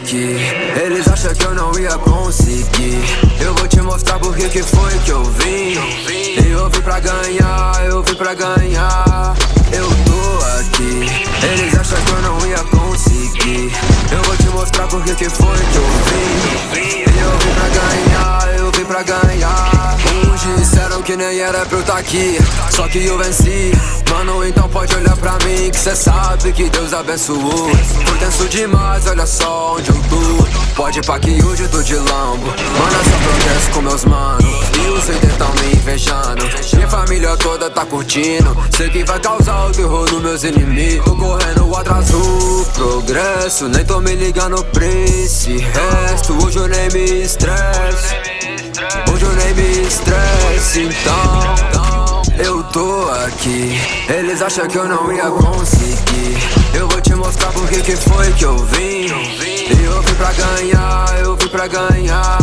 aqui. Eles acham que eu não ia conseguir. Eu vou te mostrar porque que foi que eu vim. Eu vim pra ganhar, eu vim pra ganhar. Eu tô aqui. Eles acham que eu não ia conseguir. Eu vou te mostrar porque que foi que eu vim. Eu vim pra ganhar, eu vim pra ganhar. Uns disseram que nem era pra eu tá aqui Só que eu venci. Mano, então pode olhar pra mim Que cê sabe que Deus abençoou demais, olha só onde eu tô. Pode pá que hoje eu tô de lambo. Mano, só progresso com meus manos. E os haters tão me invejando. Minha família toda tá curtindo. Sei que vai causar o terror nos meus inimigos. Tô correndo atrás do progresso. Nem tô me ligando pra esse resto. Hoje eu nem me estresse Hoje eu nem me estresse, então Eu tô aqui. Eles acham que eu não ia conseguir. Eu vou te mostrar que que foi que eu vim? Eu vim pra ganhar, eu vim pra ganhar